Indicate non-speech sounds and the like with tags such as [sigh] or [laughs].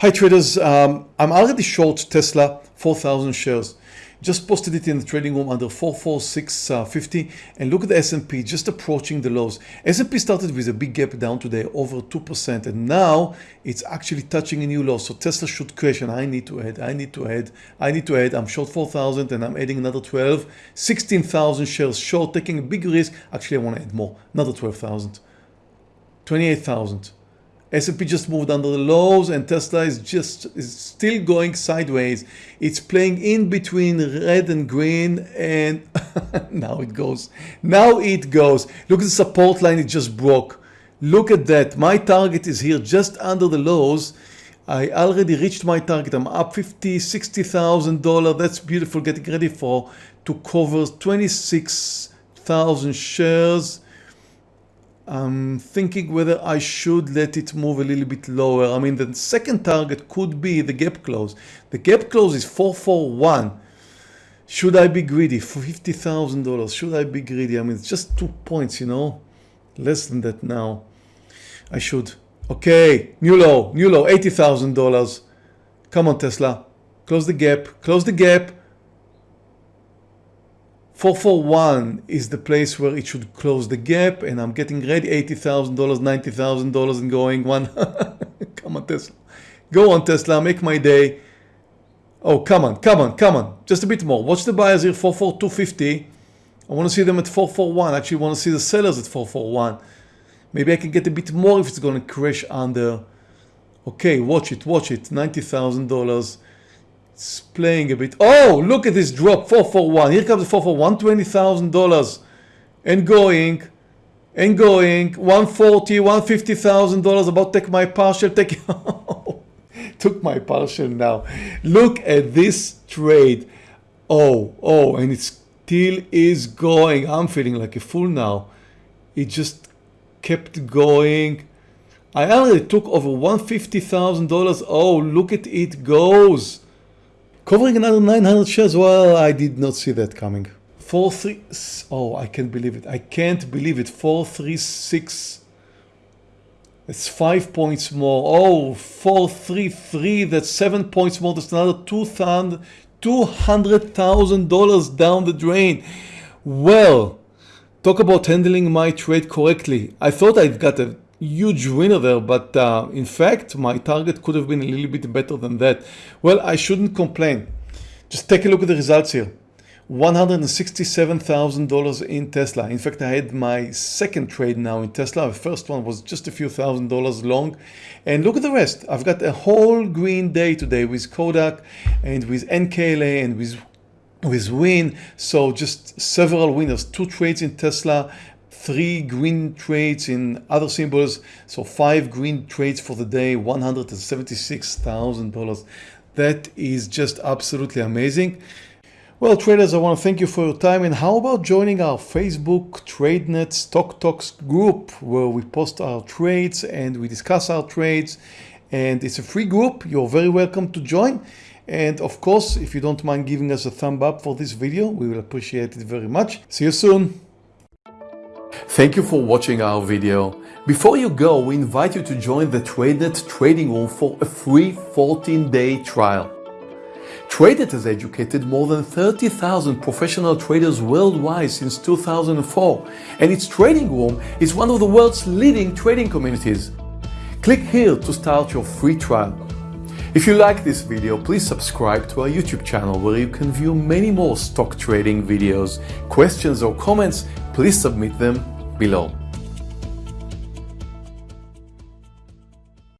Hi traders, um, I'm already short Tesla 4,000 shares. Just posted it in the trading room under 44650 and look at the S&P just approaching the lows. S&P started with a big gap down today over 2% and now it's actually touching a new low. So Tesla should crash and I need to add, I need to add, I need to add. I'm short 4,000 and I'm adding another 12, 16,000 shares short, taking a big risk. Actually, I want to add more, another 12,000, 28,000. S&P just moved under the lows and Tesla is just is still going sideways. It's playing in between red and green and [laughs] now it goes. Now it goes. Look at the support line it just broke. Look at that. My target is here just under the lows. I already reached my target. I'm up 50, 60,000 dollars. That's beautiful. Getting ready for to cover 26,000 shares. I'm thinking whether I should let it move a little bit lower. I mean, the second target could be the gap close. The gap close is 441. Should I be greedy for $50,000? Should I be greedy? I mean, it's just two points, you know, less than that now. I should. Okay, new low, new low, $80,000. Come on, Tesla. Close the gap, close the gap. 441 is the place where it should close the gap and I'm getting ready $80,000, $90,000 and going one. [laughs] come on Tesla. Go on Tesla, make my day. Oh, come on, come on, come on. Just a bit more. Watch the buyers here, 44250. I want to see them at 441. Actually, want to see the sellers at 441. Maybe I can get a bit more if it's going to crash under. Okay, watch it, watch it. $90,000. It's playing a bit. Oh, look at this drop, 441. Here comes the 441, $20,000 and going and going 140 150,000 dollars. About take my partial take [laughs] took my partial now. Look at this trade. Oh oh and it still is going. I'm feeling like a fool now. It just kept going. I already took over $150,000 oh look at it goes Covering another 900 shares, well, I did not see that coming. 4-3, oh, I can't believe it. I can't believe it. 436, It's 5 points more. Oh, 433, that's 7 points more. That's another $200,000 down the drain. Well, talk about handling my trade correctly. I thought I'd got a huge winner there but uh, in fact my target could have been a little bit better than that. Well I shouldn't complain. Just take a look at the results here. $167,000 in Tesla. In fact I had my second trade now in Tesla. The first one was just a few thousand dollars long. And look at the rest. I've got a whole green day today with Kodak and with NKLA and with with win so just several winners. Two trades in Tesla three green trades in other symbols. So five green trades for the day, $176,000. That is just absolutely amazing. Well, traders, I want to thank you for your time. And how about joining our Facebook TradeNet Stock Talks group where we post our trades and we discuss our trades. And it's a free group. You're very welcome to join. And of course, if you don't mind giving us a thumb up for this video, we will appreciate it very much. See you soon. Thank you for watching our video. Before you go, we invite you to join the TradeNet trading room for a free 14-day trial. TradeNet has educated more than 30,000 professional traders worldwide since 2004, and its trading room is one of the world's leading trading communities. Click here to start your free trial. If you like this video, please subscribe to our YouTube channel where you can view many more stock trading videos. Questions or comments, please submit them below.